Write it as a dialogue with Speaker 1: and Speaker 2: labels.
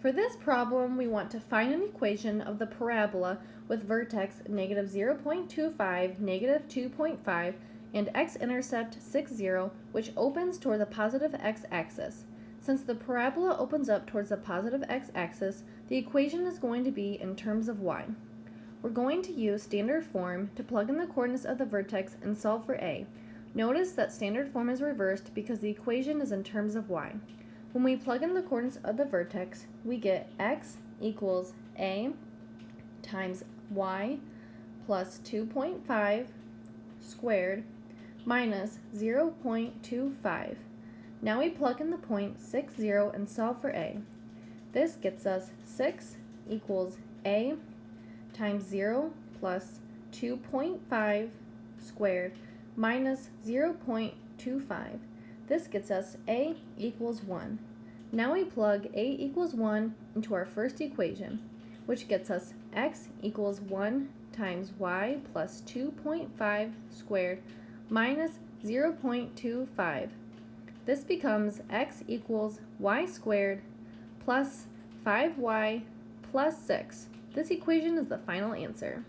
Speaker 1: For this problem, we want to find an equation of the parabola with vertex negative 0.25, negative 2.5, and x-intercept 6, 0, which opens toward the positive x-axis. Since the parabola opens up towards the positive x-axis, the equation is going to be in terms of y. We're going to use standard form to plug in the coordinates of the vertex and solve for a. Notice that standard form is reversed because the equation is in terms of y. When we plug in the coordinates of the vertex, we get x equals a times y plus 2.5 squared minus 0.25. Now we plug in the point 6, 0 and solve for a. This gets us 6 equals a times 0 plus 2.5 squared minus 0.25. This gets us a equals 1. Now we plug a equals 1 into our first equation, which gets us x equals 1 times y plus 2.5 squared minus 0.25. This becomes x equals y squared plus 5y plus 6. This equation is the final answer.